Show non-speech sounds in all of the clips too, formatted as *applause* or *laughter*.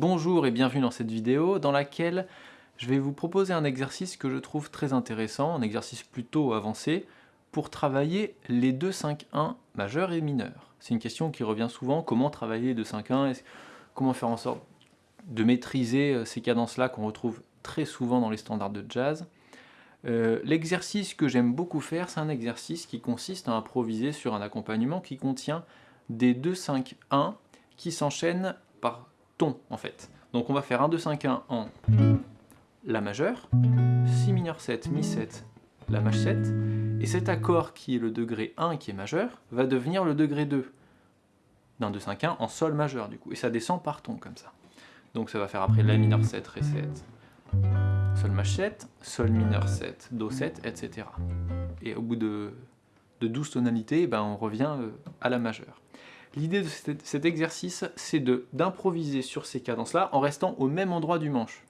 Bonjour et bienvenue dans cette vidéo dans laquelle je vais vous proposer un exercice que je trouve très intéressant, un exercice plutôt avancé, pour travailler les 2-5-1 majeurs et mineurs. C'est une question qui revient souvent, comment travailler les 2-5-1, comment faire en sorte de maîtriser euh, ces cadences-là qu'on retrouve très souvent dans les standards de jazz. Euh, l'exercice que j'aime beaucoup faire, c'est un exercice qui consiste à improviser sur un accompagnement qui contient des 2-5-1 qui s'enchaînent par ton en fait. Donc on va faire 1, 2, 5, 1 en La majeur, Si mineur 7, Mi 7, La maj 7, et cet accord qui est le degré 1 qui est majeur, va devenir le degré 2 d'un 2, 5, 1 en Sol majeur du coup, et ça descend par ton comme ça. Donc ça va faire après La mineur 7, Ré 7, Sol maj 7, Sol mineur 7, Do 7, etc. Et au bout de, de 12 tonalités, ben on revient euh, à la majeure. L'idée de cet exercice, c'est d'improviser sur ces cadences-là en restant au même endroit du manche.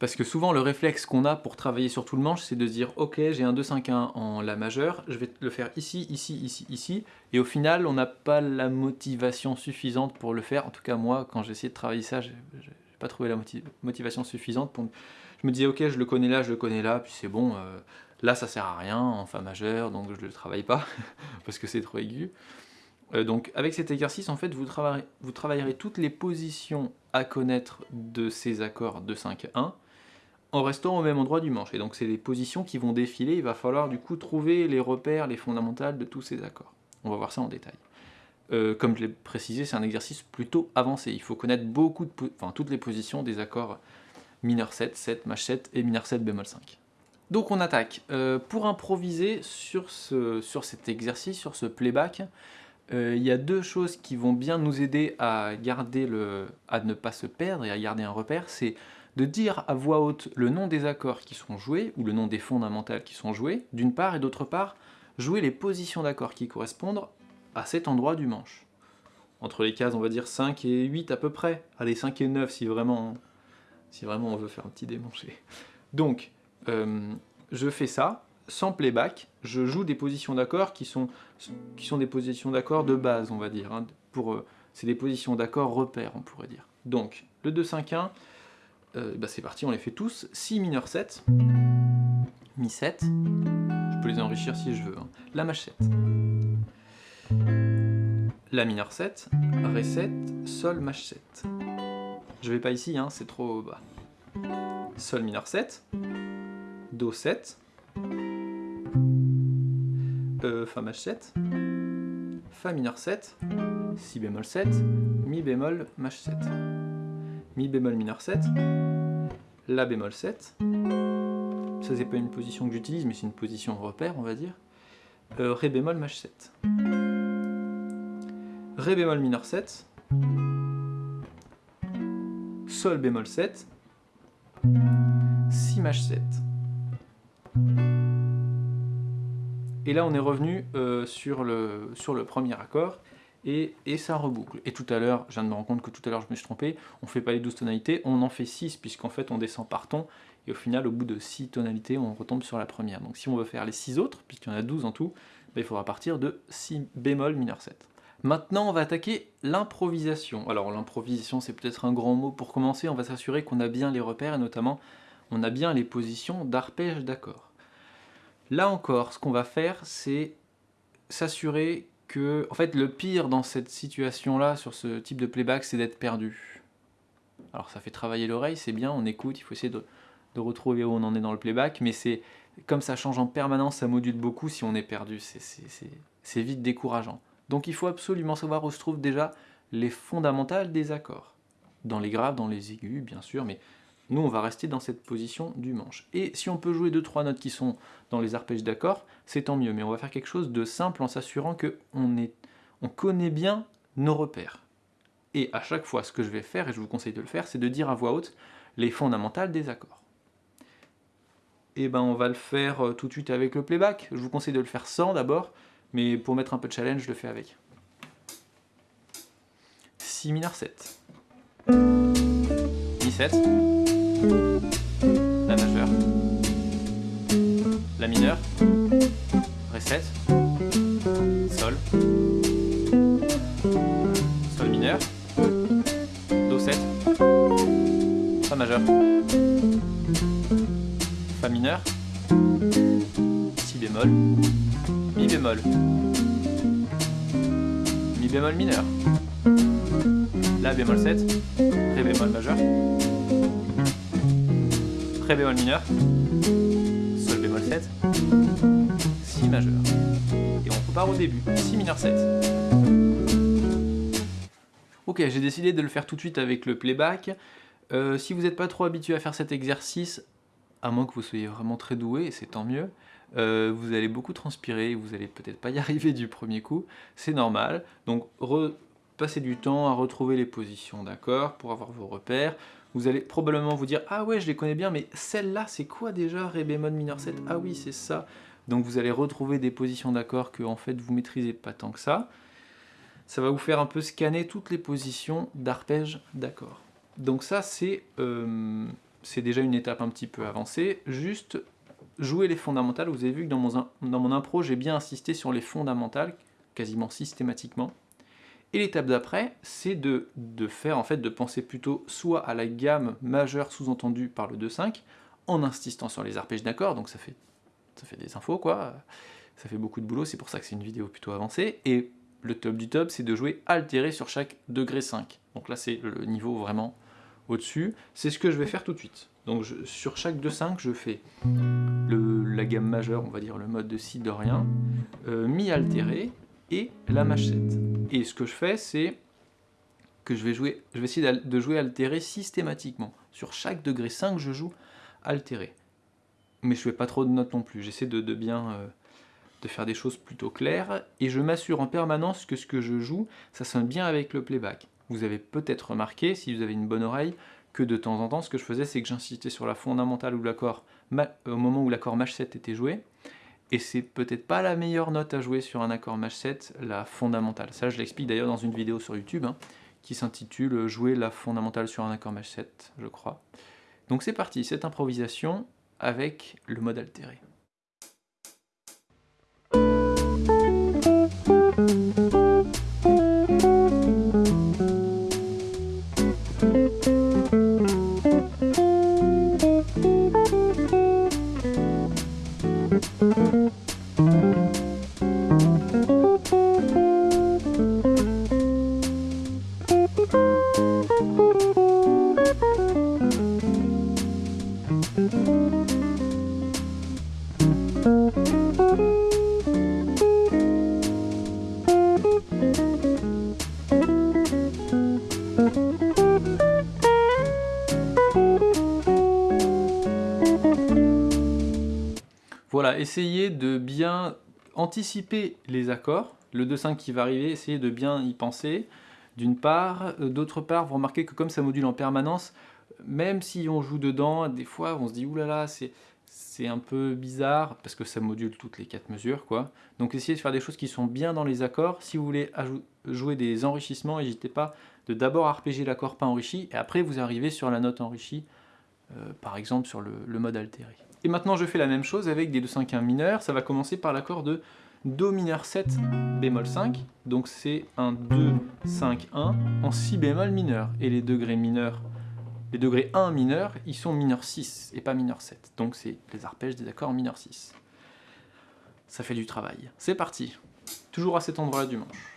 Parce que souvent, le réflexe qu'on a pour travailler sur tout le manche, c'est de dire « Ok, j'ai un 2-5-1 en La majeure, je vais le faire ici, ici, ici, ici. » Et au final, on n'a pas la motivation suffisante pour le faire. En tout cas, moi, quand j'ai essayé de travailler ça, j'ai pas trouvé la motivation suffisante. Je me disais « Ok, je le connais là, je le connais là, puis c'est bon. Euh, là, ça sert à rien en Fa majeure, donc je ne le travaille pas, *laughs* parce que c'est trop aigu. » Euh, donc avec cet exercice, en fait, vous travaillerez, vous travaillerez toutes les positions à connaître de ces accords de 5-1 en restant au même endroit du manche. Et donc c'est les positions qui vont défiler, il va falloir du coup trouver les repères, les fondamentales de tous ces accords. On va voir ça en détail. Euh, comme je l'ai précisé, c'est un exercice plutôt avancé. Il faut connaître beaucoup de enfin, toutes les positions des accords mineur 7, 7, maj 7 et mineur 7 bémol 5. Donc on attaque. Euh, pour improviser sur, ce, sur cet exercice, sur ce playback, euh, il y a deux choses qui vont bien nous aider à, garder le, à ne pas se perdre et à garder un repère, c'est de dire à voix haute le nom des accords qui sont joués, ou le nom des fondamentales qui sont joués, d'une part, et d'autre part, jouer les positions d'accords qui correspondent à cet endroit du manche. Entre les cases, on va dire 5 et 8 à peu près. Allez, 5 et 9 si vraiment, si vraiment on veut faire un petit démanché. Donc, euh, je fais ça, sans playback, je joue des positions d'accords qui sont, des positions d'accords de base, on va dire. Hein, euh, c'est des positions d'accords repères, on pourrait dire. Donc, le 2-5-1, euh, bah c'est parti, on les fait tous. Si mineur 7, Mi 7, je peux les enrichir si je veux. Hein. La maj 7, La mineur 7, Ré 7, Sol maj 7. Je vais pas ici, hein, c'est trop bas. Sol mineur 7, Do 7, Fa maj 7, Fa mineur 7, Si bémol 7, Mi bémol maj 7, Mi bémol mineur 7, La bémol 7, ça c'est pas une position que j'utilise mais c'est une position repère on va dire, euh, Ré bémol maj 7, Ré bémol mineur 7, Sol bémol 7, Si maj 7. Et là, on est revenu euh, sur, le, premier accord, et, ça reboucle. Et tout à l'heure, je viens de me rendre compte que tout à l'heure je me suis trompé, on ne fait pas les 12 tonalités, on en fait 6, puisqu'en fait on descend par ton, et au final, au bout de 6 tonalités, on retombe sur la première. Donc si on veut faire les 6 autres, puisqu'il y en a 12 en tout, ben, il faudra partir de si bémol mineur 7. Maintenant, on va attaquer l'improvisation. Alors l'improvisation, c'est peut-être un grand mot pour commencer, on va s'assurer qu'on a bien les repères, et notamment, on a bien les positions d'arpège d'accord. Là encore, ce qu'on va faire, c'est s'assurer que... En fait, le pire dans cette situation-là, sur ce type de playback, c'est d'être perdu. Alors ça fait travailler l'oreille, c'est bien, on écoute, il faut essayer de, retrouver où on en est dans le playback, mais c'est comme ça change en permanence, ça module beaucoup si on est perdu, c'est vite décourageant. Donc il faut absolument savoir où se trouvent déjà les fondamentales des accords. Dans les graves, dans les aigus, bien sûr, mais nous, on va rester dans cette position du manche. Et si on peut jouer deux trois notes qui sont dans les arpèges d'accord, c'est tant mieux. Mais on va faire quelque chose de simple en s'assurant qu'on on connaît bien nos repères. Et à chaque fois, ce que je vais faire, et je vous conseille de le faire, c'est de dire à voix haute les fondamentales des accords. Et eh ben on va le faire euh, tout de suite avec le playback. Je vous conseille de le faire sans d'abord, mais pour mettre un peu de challenge, je le fais avec. Si mineur 7. Mi 7 la majeure, la mineure, Ré 7, Sol, Sol mineur, Fa majeur, Fa mineur, Si bémol, Mi bémol, Mi bémol mineur, La bémol 7, Ré bémol majeur, Ré bémol mineur, Sol bémol 7, Si majeur. Et on repart au début, Si mineur 7. Ok, j'ai décidé de le faire tout de suite avec le playback. Euh, si vous n'êtes pas trop habitué à faire cet exercice, à moins que vous soyez vraiment très doué, et c'est tant mieux, euh, vous allez beaucoup transpirer, vous allez peut-être pas y *laughs* arriver du premier coup, c'est normal. Donc passez du temps à retrouver les positions, d'accord, pour avoir vos repères. Vous allez probablement vous dire « Ah ouais, je les connais bien, mais celle-là, c'est quoi déjà Ré bémol mineur 7 Ah oui, c'est ça !» Donc vous allez retrouver des positions d'accords que en fait vous maîtrisez pas tant que ça. Ça va vous faire un peu scanner toutes les positions d'arpège d'accords. Donc ça, euh, c'est déjà une étape un petit peu avancée. Juste jouer les fondamentales. Vous avez vu que dans mon, dans mon impro, j'ai bien insisté sur les fondamentales, quasiment systématiquement. Et l'étape d'après, c'est de, de, faire, en fait, de penser plutôt soit à la gamme majeure sous-entendue par le 2-5, en insistant sur les arpèges d'accords, donc ça fait, ça fait des infos, quoi. Ça fait beaucoup de boulot, c'est pour ça que c'est une vidéo plutôt avancée. Et le top du top, c'est de jouer altéré sur chaque degré 5. Donc là, c'est le niveau vraiment au-dessus. C'est ce que je vais faire tout de suite. Donc sur chaque 2-5, je fais la gamme majeure, on va dire le mode de si dorien, euh, mi altéré et la machette. Et ce que je fais, c'est que je vais, jouer, je vais essayer de jouer altéré systématiquement. Sur chaque degré 5, je joue altéré. Mais je fais pas trop de notes non plus. J'essaie de, bien... Euh, de faire des choses plutôt claires, et je m'assure en permanence que ce que je joue, ça sonne bien avec le playback. Vous avez peut-être remarqué, si vous avez une bonne oreille, que de temps en temps, ce que je faisais, c'est que j'insistais sur la fondamentale ou l'accord au moment où l'accord Maj 7 était joué, et c'est peut-être pas la meilleure note à jouer sur un accord Maj 7, la fondamentale. Ça, je l'explique d'ailleurs dans une vidéo sur YouTube, hein, qui s'intitule « Jouer la fondamentale sur un accord Maj 7 », je crois. Donc c'est parti, cette improvisation avec le mode altéré. Voilà, essayez de bien anticiper les accords, le 2-5 qui va arriver, essayez de bien y penser, d'une part. Euh, d'autre part, vous remarquez que comme ça module en permanence, même si on joue dedans, des fois on se dit « oulala, c'est un peu bizarre » parce que ça module toutes les quatre mesures, quoi. Donc essayez de faire des choses qui sont bien dans les accords. Si vous voulez jouer des enrichissements, n'hésitez pas de d'abord arpéger l'accord pas enrichi, et après vous arrivez sur la note enrichie, euh, par exemple sur le mode altéré. Et maintenant je fais la même chose avec des 2 5 1 mineurs, ça va commencer par l'accord de Do mineur 7 bémol 5, donc c'est un 2, 5, 1 en si bémol mineur, et les degrés mineurs, les degrés 1 mineur, ils sont mineur 6 et pas mineur 7, donc c'est les arpèges des accords mineur 6. Ça fait du travail. C'est parti Toujours à cet endroit-là du manche.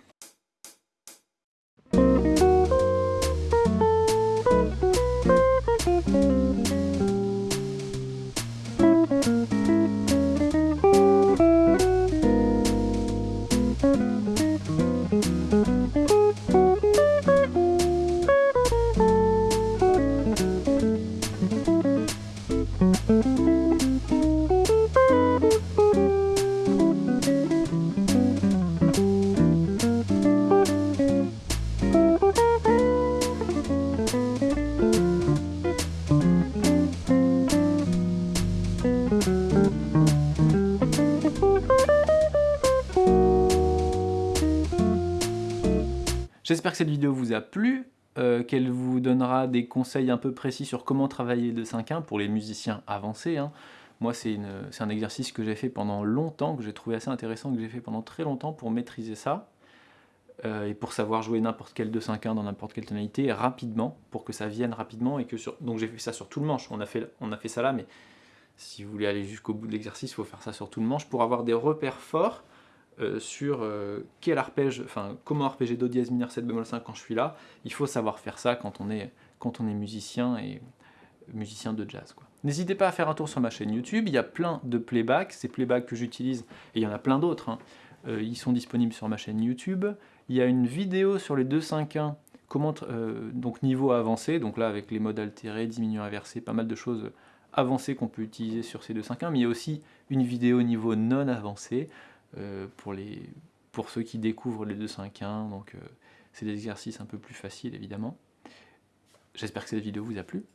J'espère que cette vidéo vous a plu, euh, qu'elle vous donnera des conseils un peu précis sur comment travailler le 5-1 pour les musiciens avancés. Hein. Moi, c'est un exercice que j'ai fait pendant longtemps, que j'ai trouvé assez intéressant, que j'ai fait pendant très longtemps pour maîtriser ça. euh, et pour savoir jouer n'importe quel 2-5-1 dans n'importe quelle tonalité rapidement, pour que ça vienne rapidement. et que sur... Donc j'ai fait ça sur tout le manche, on a fait, on a fait ça là, mais si vous voulez aller jusqu'au bout de l'exercice, il faut faire ça sur tout le manche pour avoir des repères forts euh, sur euh, quel arpège, enfin comment arpéger Do dièse mineur 7 bémol 5 quand je suis là. Il faut savoir faire ça quand on est, musicien et musicien de jazz. N'hésitez pas à faire un tour sur ma chaîne YouTube, il y a plein de playbacks, ces playbacks que j'utilise, et il y en a plein d'autres, hein. ils sont disponibles sur ma chaîne YouTube. Il y a une vidéo sur les 2-5-1, comment, euh, donc niveau avancé, donc là avec les modes altérés, diminuant inversé, pas mal de choses avancées qu'on peut utiliser sur ces 2-5-1, mais il y a aussi une vidéo niveau non avancé euh, pour, les, pour ceux qui découvrent les 2-5-1, donc euh, c'est des exercices un peu plus faciles évidemment. J'espère que cette vidéo vous a plu.